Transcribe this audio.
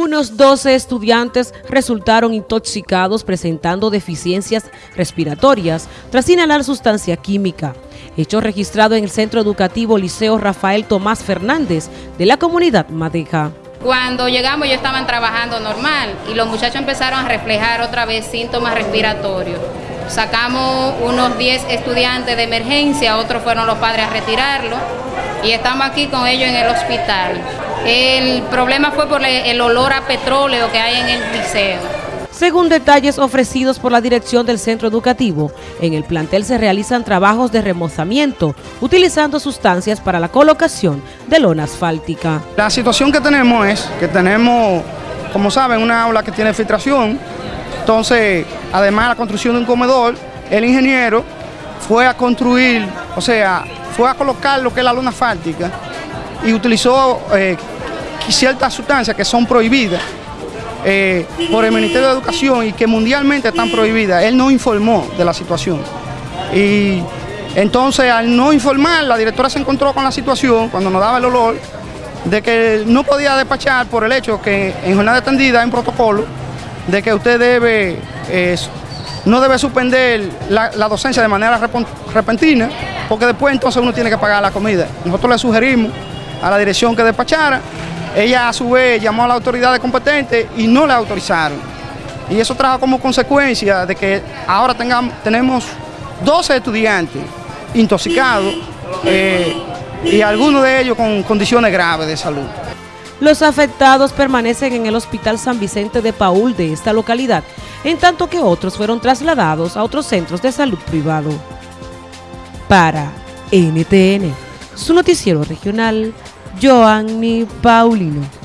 Unos 12 estudiantes resultaron intoxicados presentando deficiencias respiratorias tras inhalar sustancia química. Hecho registrado en el Centro Educativo Liceo Rafael Tomás Fernández de la comunidad Madeja. Cuando llegamos ellos estaban trabajando normal y los muchachos empezaron a reflejar otra vez síntomas respiratorios. Sacamos unos 10 estudiantes de emergencia, otros fueron los padres a retirarlo y estamos aquí con ellos en el hospital. El problema fue por el olor a petróleo que hay en el liceo. Según detalles ofrecidos por la dirección del centro educativo, en el plantel se realizan trabajos de remozamiento utilizando sustancias para la colocación de lona asfáltica. La situación que tenemos es que tenemos, como saben, una aula que tiene filtración, entonces, además de la construcción de un comedor, el ingeniero fue a construir, o sea, fue a colocar lo que es la lona asfáltica y utilizó eh, ciertas sustancias que son prohibidas eh, por el Ministerio de Educación y que mundialmente están prohibidas. Él no informó de la situación. Y entonces al no informar, la directora se encontró con la situación, cuando nos daba el olor, de que no podía despachar por el hecho que en jornada extendida hay un protocolo de que usted debe, eh, no debe suspender la, la docencia de manera repentina, porque después entonces uno tiene que pagar la comida. Nosotros le sugerimos a la dirección que despachara. Ella a su vez llamó a la autoridad competente y no le autorizaron. Y eso trajo como consecuencia de que ahora tengamos, tenemos 12 estudiantes intoxicados eh, y algunos de ellos con condiciones graves de salud. Los afectados permanecen en el Hospital San Vicente de Paul de esta localidad, en tanto que otros fueron trasladados a otros centros de salud privado. Para NTN, su noticiero regional, Joanny Paulino.